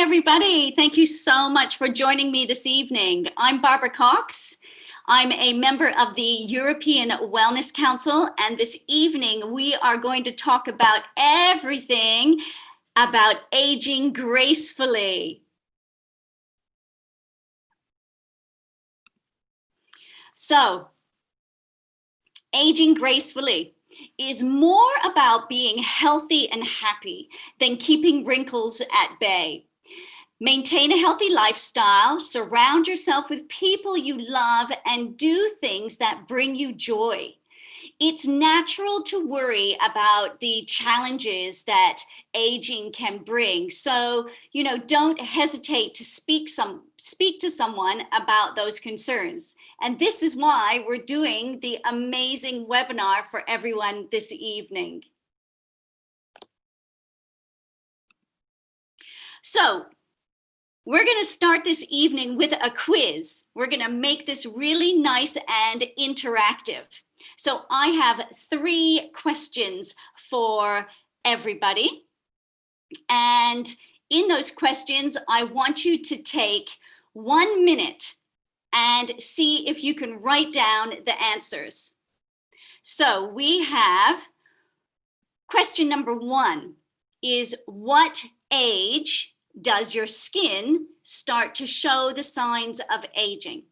everybody. Thank you so much for joining me this evening. I'm Barbara Cox. I'm a member of the European Wellness Council, and this evening we are going to talk about everything about aging gracefully. So, aging gracefully is more about being healthy and happy than keeping wrinkles at bay. Maintain a healthy lifestyle, surround yourself with people you love, and do things that bring you joy. It's natural to worry about the challenges that aging can bring. So, you know, don't hesitate to speak some speak to someone about those concerns. And this is why we're doing the amazing webinar for everyone this evening. So we're going to start this evening with a quiz. We're going to make this really nice and interactive. So I have three questions for everybody. And in those questions, I want you to take one minute and see if you can write down the answers. So we have question number one is what age does your skin start to show the signs of aging?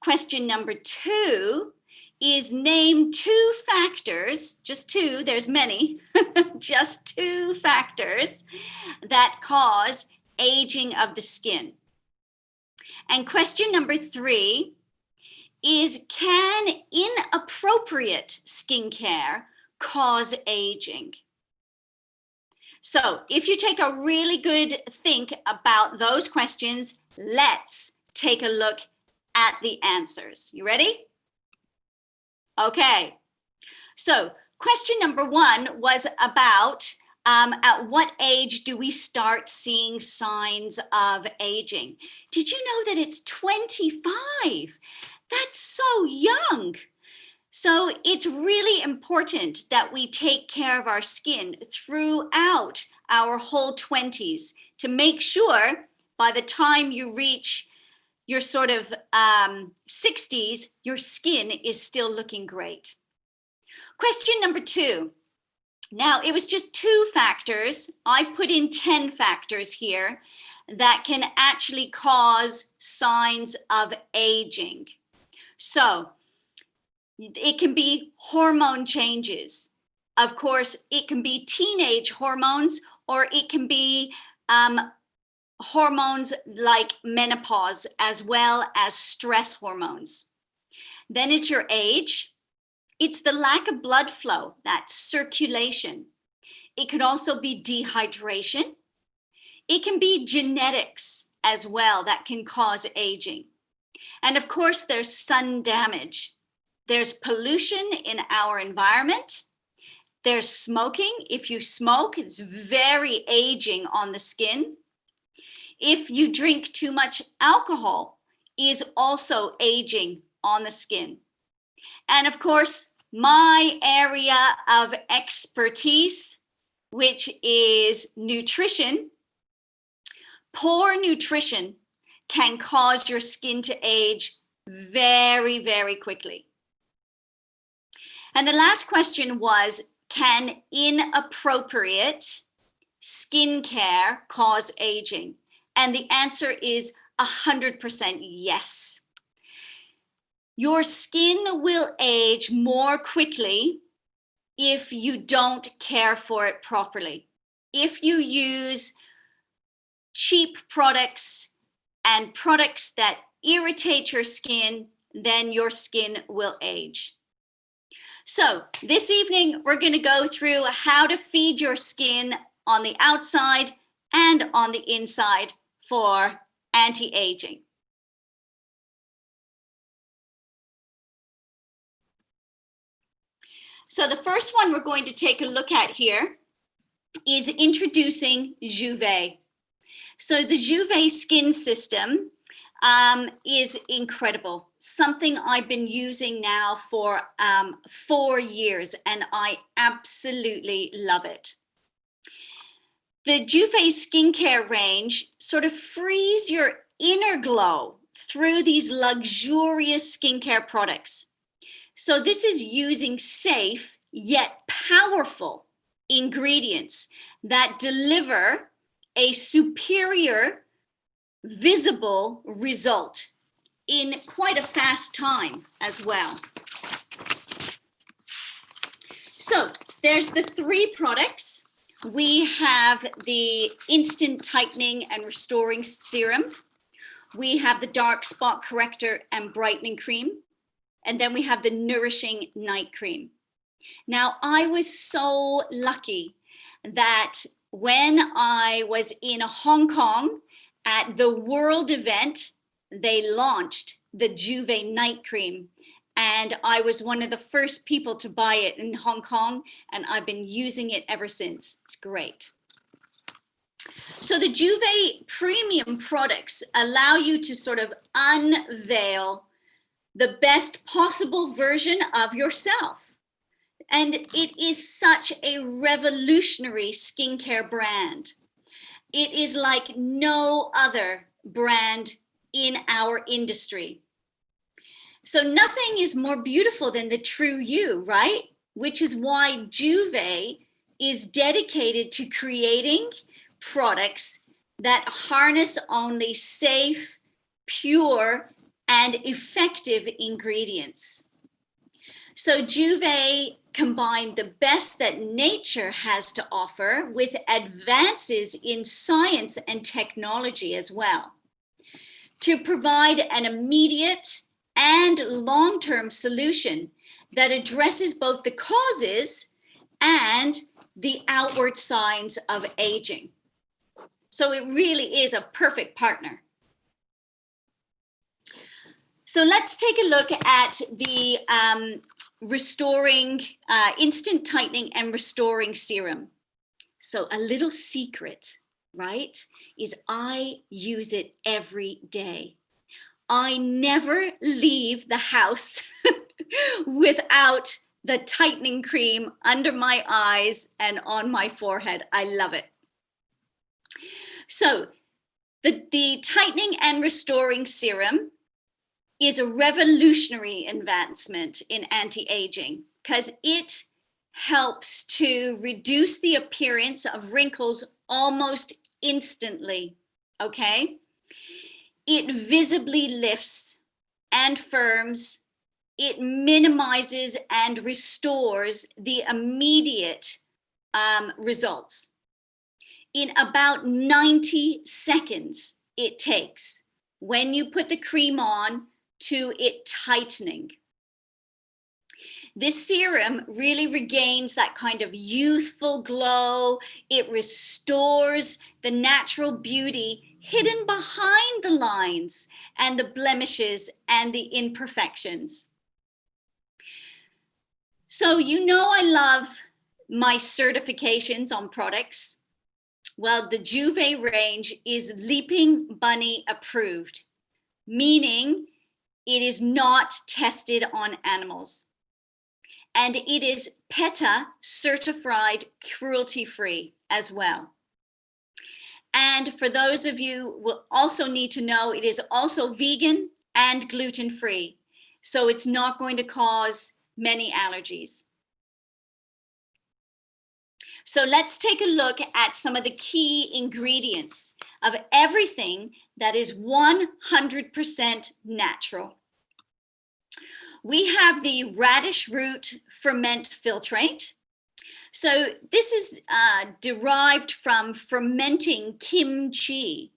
Question number two is name two factors, just two, there's many, just two factors that cause aging of the skin. And question number three is can inappropriate skincare cause aging? So if you take a really good think about those questions, let's take a look at the answers. You ready? Okay. So question number one was about um, at what age do we start seeing signs of aging? Did you know that it's 25? That's so young. So it's really important that we take care of our skin throughout our whole 20s to make sure by the time you reach your sort of um, 60s, your skin is still looking great. Question number two. Now, it was just two factors. I've put in 10 factors here that can actually cause signs of aging. So it can be hormone changes. Of course, it can be teenage hormones or it can be um, hormones like menopause as well as stress hormones. Then it's your age. It's the lack of blood flow, that circulation. It could also be dehydration. It can be genetics as well that can cause aging. And of course, there's sun damage. There's pollution in our environment. There's smoking. If you smoke, it's very aging on the skin. If you drink too much alcohol, is also aging on the skin. And of course, my area of expertise, which is nutrition, poor nutrition can cause your skin to age very, very quickly. And the last question was, can inappropriate skincare cause aging? And the answer is 100% yes. Your skin will age more quickly if you don't care for it properly. If you use cheap products and products that irritate your skin, then your skin will age. So this evening, we're going to go through how to feed your skin on the outside and on the inside for anti-aging. So the first one we're going to take a look at here is introducing Juve. So the Juve skin system um, is incredible. Something I've been using now for um, four years and I absolutely love it. the Juve skincare range sort of frees your inner glow through these luxurious skincare products. So this is using safe yet powerful ingredients that deliver a superior visible result in quite a fast time as well. So there's the three products. We have the instant tightening and restoring serum. We have the dark spot corrector and brightening cream. And then we have the nourishing night cream. Now, I was so lucky that when I was in Hong Kong at the world event, they launched the Juve night cream. And I was one of the first people to buy it in Hong Kong, and I've been using it ever since. It's great. So the Juve premium products allow you to sort of unveil the best possible version of yourself. And it is such a revolutionary skincare brand. It is like no other brand in our industry. So nothing is more beautiful than the true you, right? Which is why Juve is dedicated to creating products that harness only safe, pure, and effective ingredients. So Juve combined the best that nature has to offer with advances in science and technology as well to provide an immediate and long-term solution that addresses both the causes and the outward signs of aging. So it really is a perfect partner. So let's take a look at the um, restoring, uh, instant tightening and restoring serum. So a little secret, right, is I use it every day. I never leave the house without the tightening cream under my eyes and on my forehead. I love it. So the, the tightening and restoring serum is a revolutionary advancement in anti-aging because it helps to reduce the appearance of wrinkles almost instantly, okay? It visibly lifts and firms, it minimizes and restores the immediate um, results. In about 90 seconds it takes when you put the cream on to it tightening. This serum really regains that kind of youthful glow. It restores the natural beauty hidden behind the lines and the blemishes and the imperfections. So you know I love my certifications on products. Well, the Juve range is Leaping Bunny approved, meaning it is not tested on animals. And it is PETA certified cruelty free as well. And for those of you will also need to know, it is also vegan and gluten free. So it's not going to cause many allergies. So let's take a look at some of the key ingredients of everything that is 100% natural. We have the radish root ferment filtrate. So this is uh, derived from fermenting kimchi,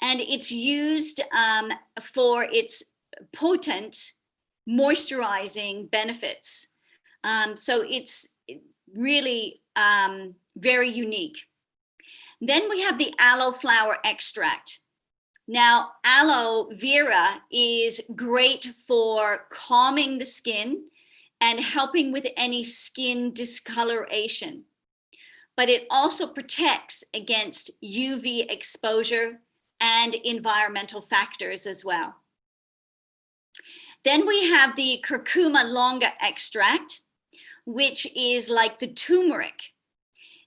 and it's used um, for its potent moisturizing benefits. Um, so it's really um, very unique. Then we have the aloe flower extract. Now, aloe vera is great for calming the skin and helping with any skin discoloration. But it also protects against UV exposure and environmental factors as well. Then we have the curcuma longa extract, which is like the turmeric.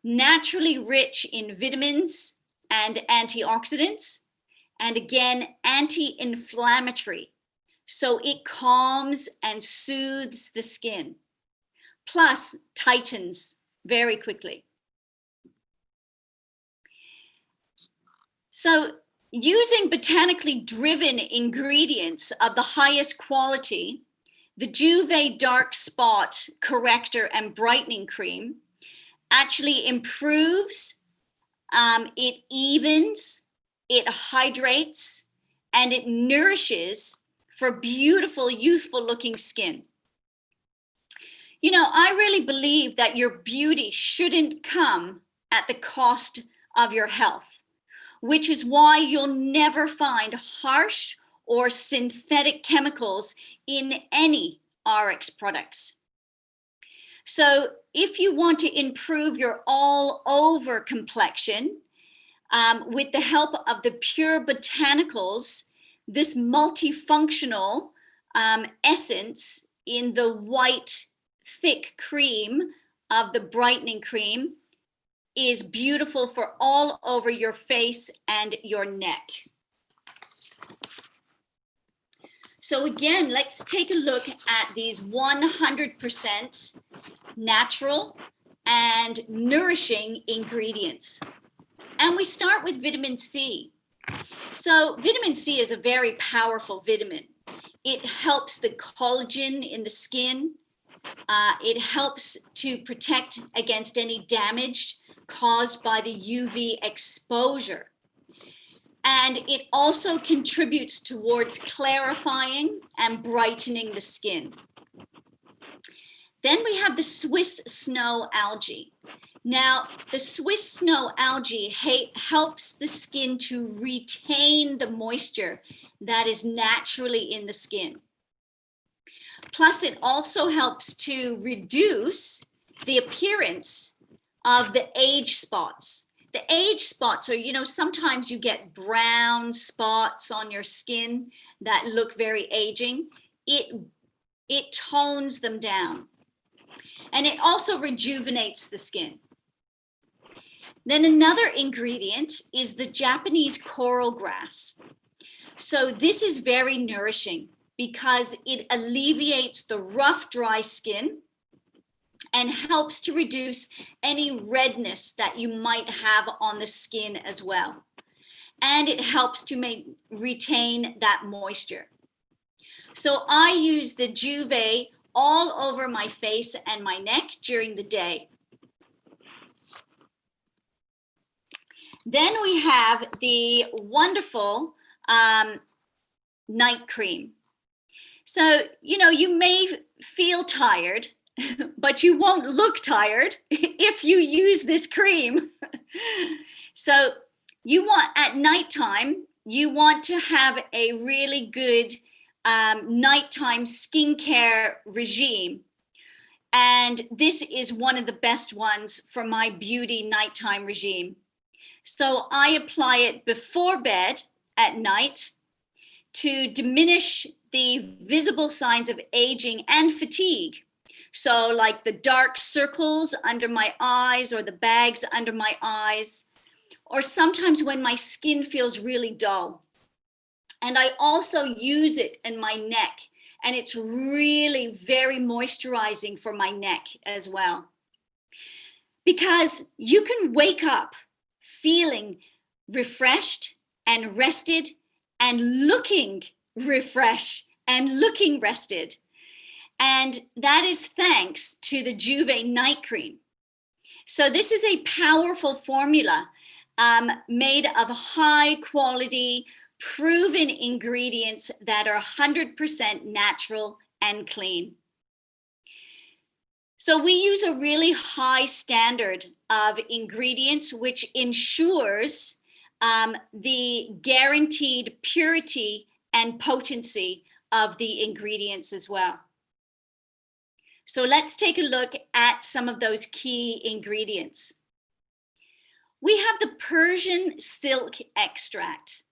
naturally rich in vitamins and antioxidants, and again, anti-inflammatory. So it calms and soothes the skin, plus tightens very quickly. So using botanically driven ingredients of the highest quality, the Juve Dark Spot Corrector and Brightening Cream actually improves, um, it evens, it hydrates, and it nourishes for beautiful, youthful looking skin. You know, I really believe that your beauty shouldn't come at the cost of your health which is why you'll never find harsh or synthetic chemicals in any ARIIX products. So if you want to improve your all over complexion um, with the help of the pure botanicals, this multifunctional um, essence in the white thick cream of the brightening cream is beautiful for all over your face and your neck. So again, let's take a look at these 100% natural and nourishing ingredients. And we start with vitamin C. So vitamin C is a very powerful vitamin. It helps the collagen in the skin. Uh, it helps to protect against any damage caused by the UV exposure. And it also contributes towards clarifying and brightening the skin. Then we have the Swiss snow algae. Now, the Swiss snow algae helps the skin to retain the moisture that is naturally in the skin. Plus, it also helps to reduce the appearance of the age spots. The age spots are, you know, sometimes you get brown spots on your skin that look very aging. It, it tones them down. And it also rejuvenates the skin. Then another ingredient is the Japanese coral grass. So this is very nourishing because it alleviates the rough, dry skin and helps to reduce any redness that you might have on the skin as well. And it helps to make retain that moisture. So I use the Juve all over my face and my neck during the day. Then we have the wonderful um, night cream. So, you know, you may feel tired but you won't look tired if you use this cream. so you want at nighttime, you want to have a really good um, nighttime skincare regime. And this is one of the best ones for my beauty nighttime regime. So I apply it before bed at night to diminish the visible signs of aging and fatigue. So like the dark circles under my eyes or the bags under my eyes, or sometimes when my skin feels really dull. And I also use it in my neck and it's really very moisturizing for my neck as well. Because you can wake up feeling refreshed and rested and looking refreshed and looking rested. And that is thanks to the Juve night cream. So this is a powerful formula um, made of high quality, proven ingredients that are 100% natural and clean. So we use a really high standard of ingredients, which ensures um, the guaranteed purity and potency of the ingredients as well. So let's take a look at some of those key ingredients. We have the Persian silk extract.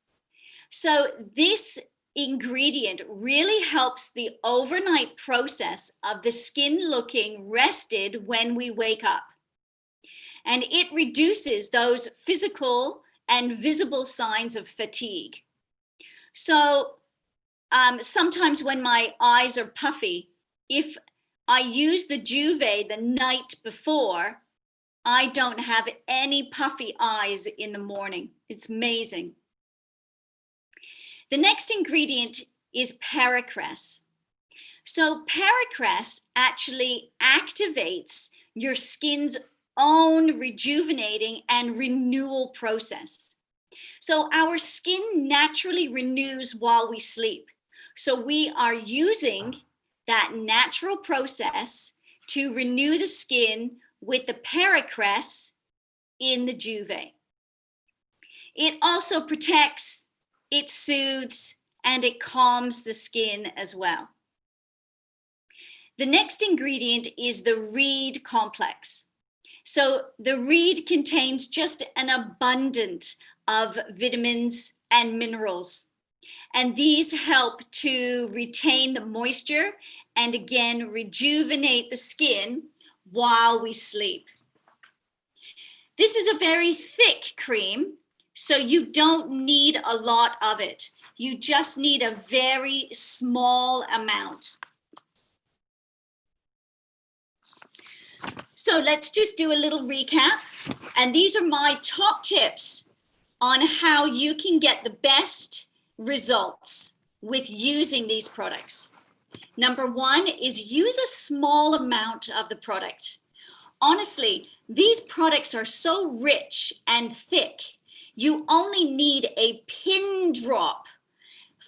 So this ingredient really helps the overnight process of the skin looking rested when we wake up. and it reduces those physical and visible signs of fatigue. So um, sometimes when my eyes are puffy, if I use the Juve the night before, I don't have any puffy eyes in the morning. It's amazing. The next ingredient is Pericress. So Pericress actually activates your skin's own rejuvenating and renewal process. So our skin naturally renews while we sleep. So we are using that natural process to renew the skin with the Pericress in the Juve. It also protects, it soothes, and it calms the skin as well. The next ingredient is the reed complex. So the reed contains just an abundant of vitamins and minerals. And these help to retain the moisture and again, rejuvenate the skin while we sleep. This is a very thick cream, so you don't need a lot of it. You just need a very small amount. So let's just do a little recap. And these are my top tips on how you can get the best results with using these products. Number one is use a small amount of the product. Honestly, these products are so rich and thick, you only need a pin drop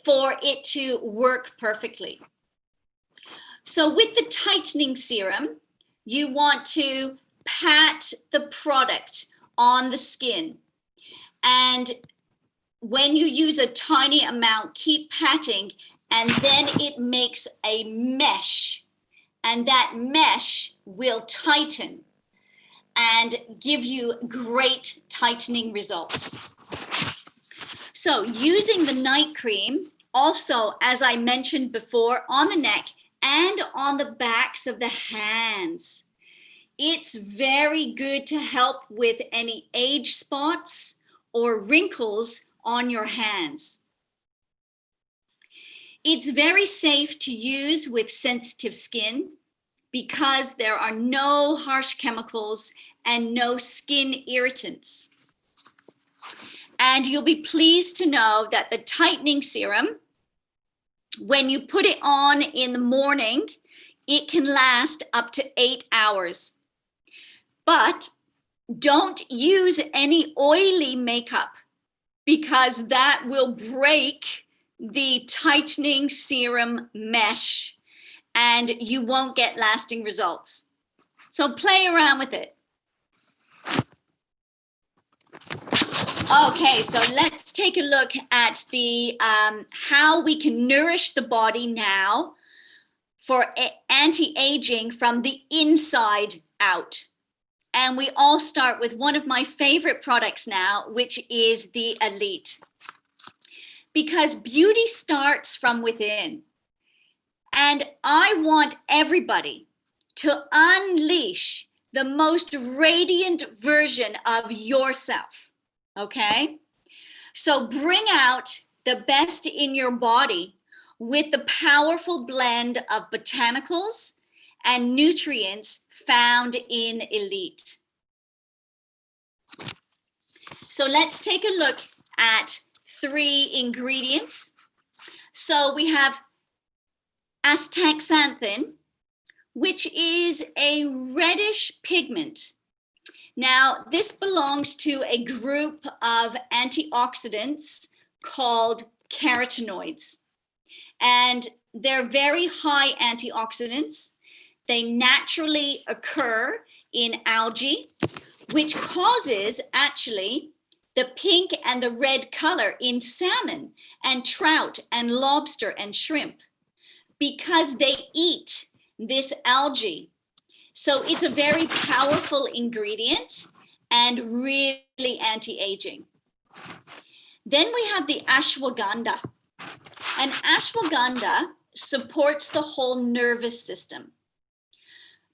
for it to work perfectly. So with the tightening serum, you want to pat the product on the skin. And when you use a tiny amount, keep patting and then it makes a mesh and that mesh will tighten and give you great tightening results. So using the night cream, also, as I mentioned before, on the neck and on the backs of the hands. It's very good to help with any age spots or wrinkles on your hands. It's very safe to use with sensitive skin because there are no harsh chemicals and no skin irritants. And you'll be pleased to know that the tightening serum, when you put it on in the morning, it can last up to eight hours. But don't use any oily makeup because that will break the tightening serum mesh and you won't get lasting results. So play around with it. Okay, so let's take a look at the um, how we can nourish the body now for anti-aging from the inside out. And we all start with one of my favorite products now, which is the Elite because beauty starts from within. And I want everybody to unleash the most radiant version of yourself, okay? So bring out the best in your body with the powerful blend of botanicals and nutrients found in Elite. So let's take a look at three ingredients. So we have astaxanthin, which is a reddish pigment. Now, this belongs to a group of antioxidants called carotenoids. And they're very high antioxidants. They naturally occur in algae, which causes actually the pink and the red color in salmon and trout and lobster and shrimp because they eat this algae. So it's a very powerful ingredient and really anti-aging. Then we have the ashwagandha. And ashwagandha supports the whole nervous system.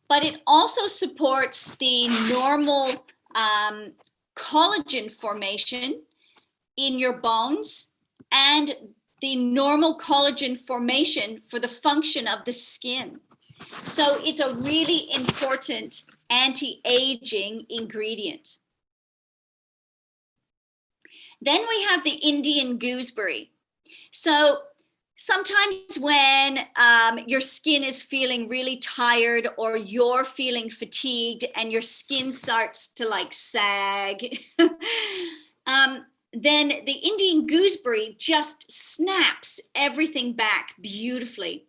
But it also supports the normal um, collagen formation in your bones and the normal collagen formation for the function of the skin. So it's a really important anti-aging ingredient. Then we have the Indian gooseberry. So sometimes when um, your skin is feeling really tired or you're feeling fatigued and your skin starts to like sag, um, then the Indian gooseberry just snaps everything back beautifully.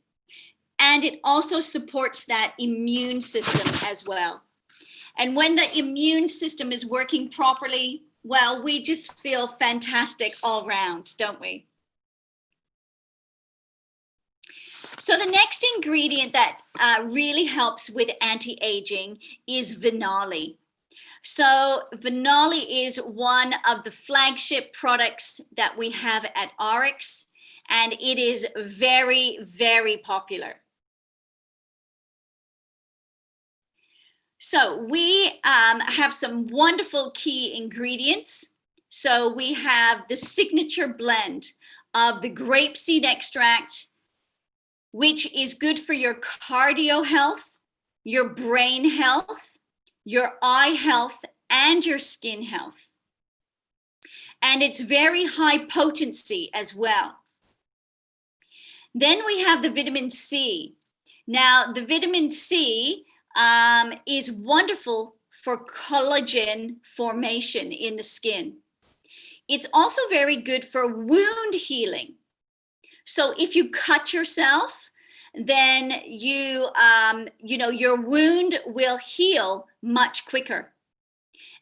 And it also supports that immune system as well. And when the immune system is working properly, well, we just feel fantastic all round, don't we? So the next ingredient that uh, really helps with anti-aging is Venali. So Venali is one of the flagship products that we have at ARIIX, and it is very, very popular. So we um, have some wonderful key ingredients. So we have the signature blend of the grapeseed extract, which is good for your cardio health, your brain health, your eye health, and your skin health. And it's very high potency as well. Then we have the vitamin C. Now, the vitamin C um, is wonderful for collagen formation in the skin. It's also very good for wound healing. So if you cut yourself, then you, um, you know, your wound will heal much quicker.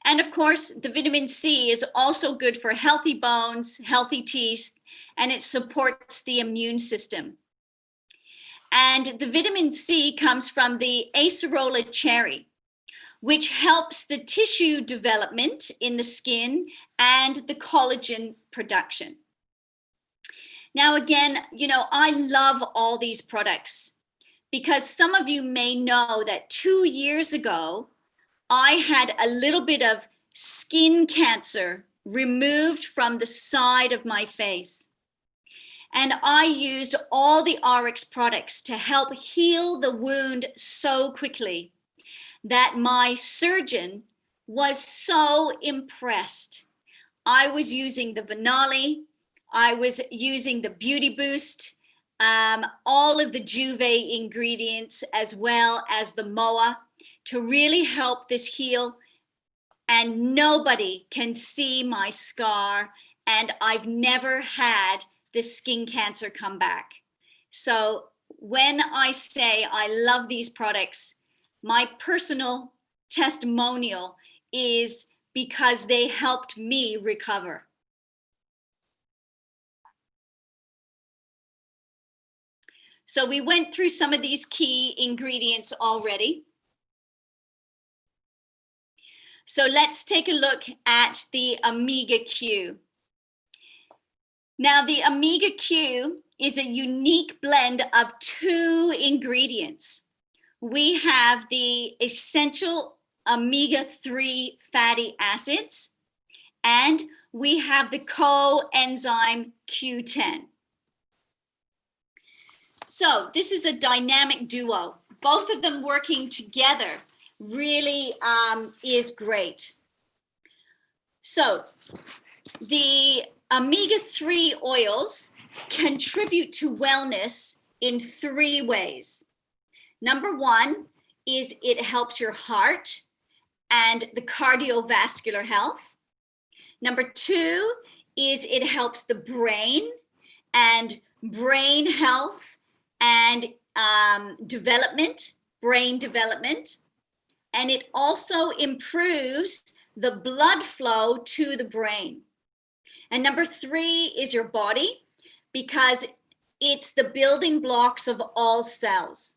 And of course, the vitamin C is also good for healthy bones, healthy teeth, and it supports the immune system. And the vitamin C comes from the acerola cherry, which helps the tissue development in the skin and the collagen production. Now, again, you know, I love all these products because some of you may know that two years ago, I had a little bit of skin cancer removed from the side of my face. And I used all the ARIIX products to help heal the wound so quickly that my surgeon was so impressed. I was using the Venali, I was using the Beauty Boost, um, all of the Juve ingredients, as well as the MOA to really help this heal. And nobody can see my scar. And I've never had this skin cancer come back. So when I say I love these products, my personal testimonial is because they helped me recover. So we went through some of these key ingredients already. So let's take a look at the Omega Q. Now the Omega Q is a unique blend of two ingredients. We have the essential omega-3 fatty acids, and we have the coenzyme Q10. So this is a dynamic duo. Both of them working together really um, is great. So the Omega-3 oils contribute to wellness in three ways. Number one is it helps your heart and the cardiovascular health. Number two is it helps the brain and brain health and um, development, brain development. And it also improves the blood flow to the brain. And number three is your body, because it's the building blocks of all cells.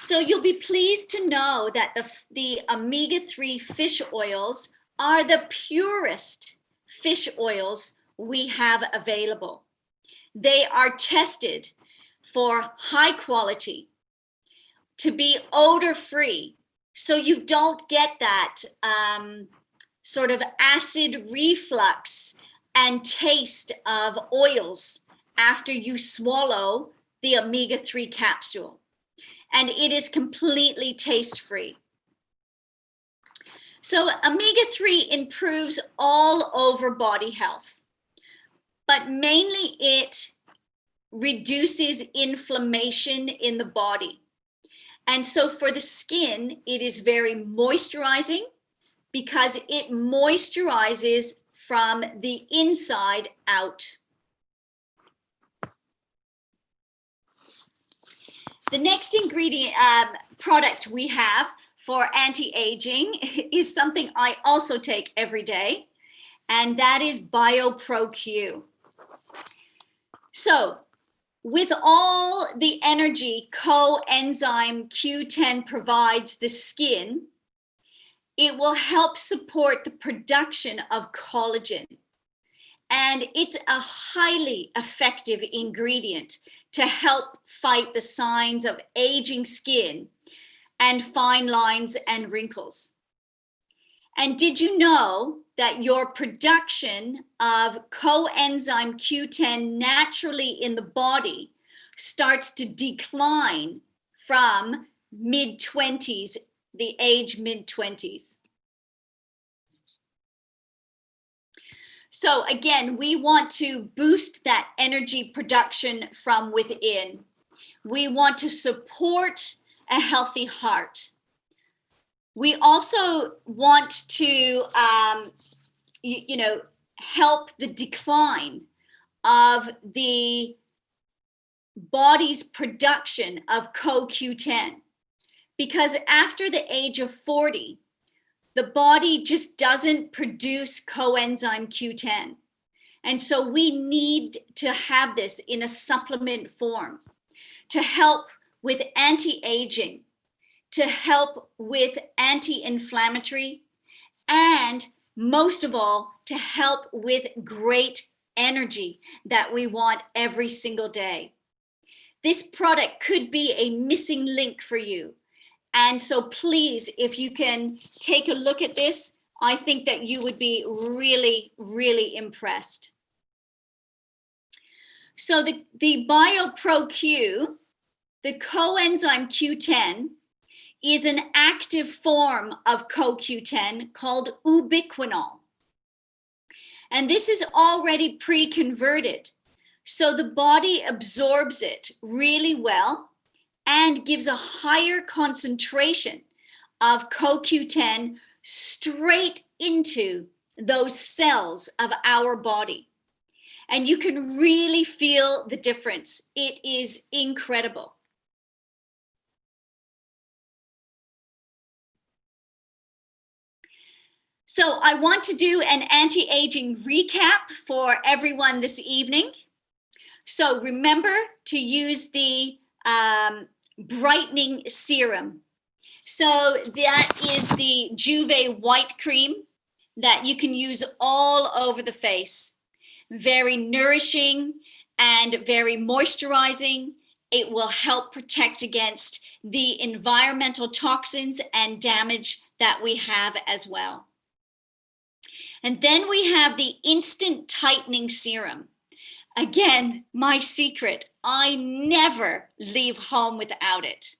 So you'll be pleased to know that the, the omega-3 fish oils are the purest fish oils we have available. They are tested for high quality, to be odor free, so you don't get that um, sort of acid reflux and taste of oils after you swallow the omega-3 capsule. And it is completely taste-free. So omega-3 improves all over body health, but mainly it reduces inflammation in the body. And so for the skin, it is very moisturizing because it moisturizes from the inside out. The next ingredient um, product we have for anti-aging is something I also take every day, and that is BioPro-Q. So with all the energy coenzyme Q10 provides the skin, it will help support the production of collagen. And it's a highly effective ingredient to help fight the signs of aging skin and fine lines and wrinkles. And did you know that your production of coenzyme Q10 naturally in the body starts to decline from mid 20s, the age mid 20s. So again, we want to boost that energy production from within. We want to support a healthy heart. We also want to, um, you, you know, help the decline of the body's production of CoQ10. Because after the age of 40, the body just doesn't produce coenzyme Q10. And so we need to have this in a supplement form to help with anti-aging, to help with anti-inflammatory, and most of all, to help with great energy that we want every single day. This product could be a missing link for you. And so please, if you can take a look at this, I think that you would be really, really impressed. So the, the BioPro-Q, the coenzyme Q10, is an active form of CoQ10 called ubiquinol. And this is already pre-converted. So the body absorbs it really well and gives a higher concentration of CoQ10 straight into those cells of our body. And you can really feel the difference. It is incredible. So I want to do an anti-aging recap for everyone this evening. So remember to use the um, brightening serum. So that is the Juve white cream that you can use all over the face. Very nourishing and very moisturizing. It will help protect against the environmental toxins and damage that we have as well. And then we have the instant tightening serum. Again, my secret, I never leave home without it.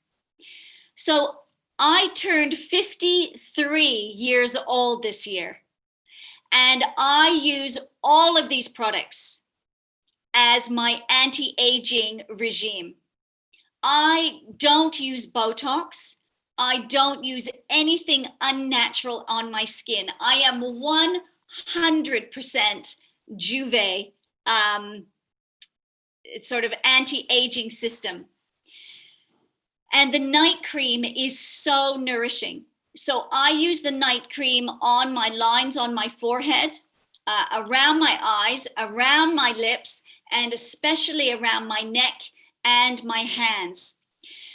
So I turned 53 years old this year, and I use all of these products as my anti-aging regime. I don't use Botox. I don't use anything unnatural on my skin. I am 100% Juve um, sort of anti-aging system. And the night cream is so nourishing. So I use the night cream on my lines on my forehead, uh, around my eyes, around my lips, and especially around my neck and my hands.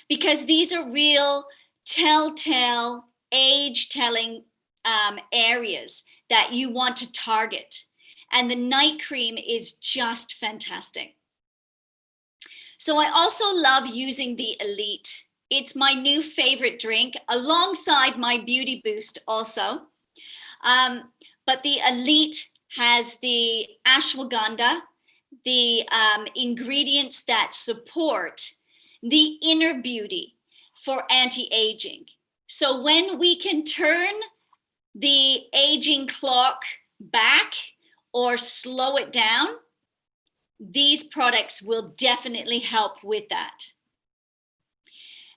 Because these are real telltale age telling um, areas that you want to target. And the night cream is just fantastic. So I also love using the Elite. It's my new favorite drink alongside my Beauty Boost also. Um, but the Elite has the ashwagandha, the um, ingredients that support the inner beauty for anti-aging. So when we can turn the aging clock back or slow it down, these products will definitely help with that.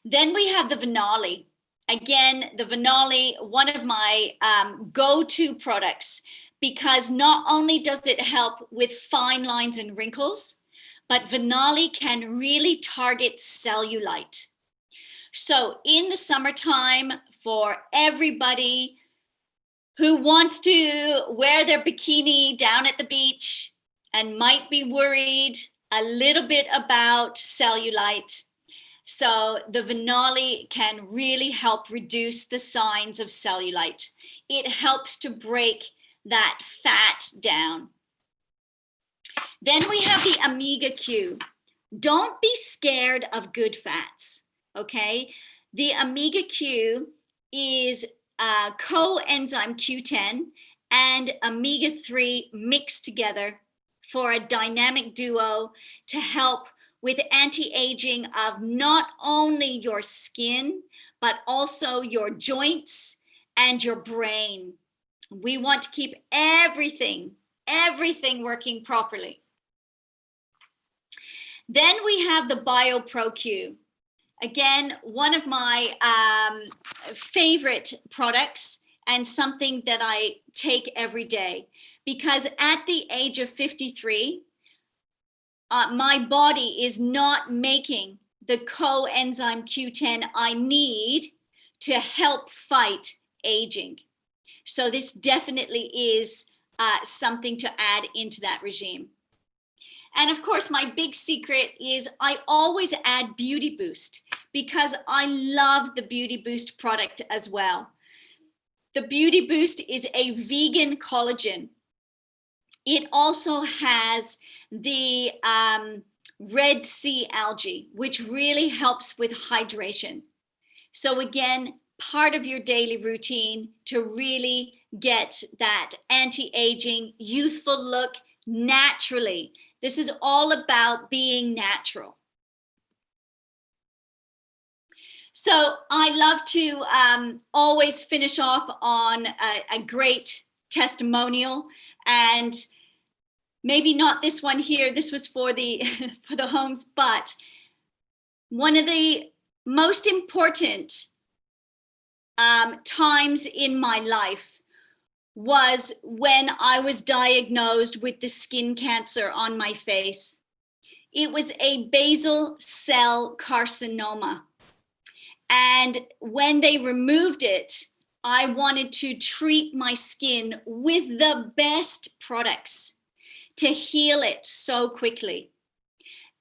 Then we have the Venali. Again, the Venali, one of my um, go-to products, because not only does it help with fine lines and wrinkles, but Venali can really target cellulite. So in the summertime, for everybody who wants to wear their bikini down at the beach and might be worried a little bit about cellulite. So the Venali can really help reduce the signs of cellulite. It helps to break that fat down. Then we have the Omega Q. Don't be scared of good fats, okay? The Omega Q is uh, coenzyme Q10 and omega-3 mixed together for a dynamic duo to help with anti-aging of not only your skin, but also your joints and your brain. We want to keep everything, everything working properly. Then we have the BioPro-Q. Again, one of my um, favorite products and something that I take every day because at the age of 53, uh, my body is not making the coenzyme Q10 I need to help fight aging. So this definitely is uh, something to add into that regime. And of course, my big secret is I always add Beauty Boost because I love the Beauty Boost product as well. The Beauty Boost is a vegan collagen. It also has the um, Red Sea algae, which really helps with hydration. So again, part of your daily routine to really get that anti-aging, youthful look naturally. This is all about being natural. So I love to um, always finish off on a, a great testimonial and maybe not this one here. This was for the for the homes, but one of the most important um, times in my life was when I was diagnosed with the skin cancer on my face. It was a basal cell carcinoma. And when they removed it, I wanted to treat my skin with the best products to heal it so quickly.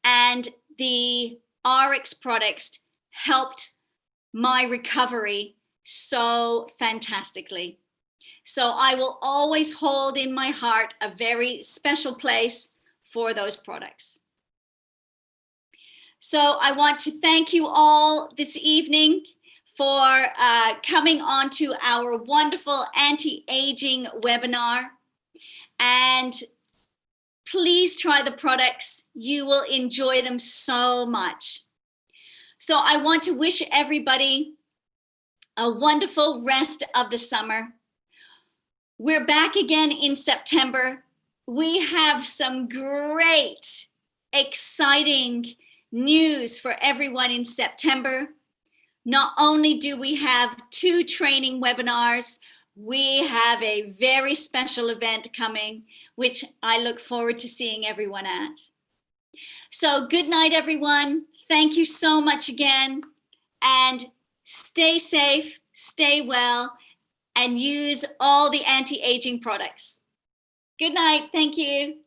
And the ARIIX products helped my recovery so fantastically. So I will always hold in my heart a very special place for those products. So I want to thank you all this evening for uh, coming on to our wonderful anti-aging webinar. And please try the products. You will enjoy them so much. So I want to wish everybody a wonderful rest of the summer. We're back again in September. We have some great, exciting news for everyone in September. Not only do we have two training webinars, we have a very special event coming, which I look forward to seeing everyone at. So good night, everyone. Thank you so much again. And stay safe, stay well, and use all the anti-aging products. Good night. Thank you.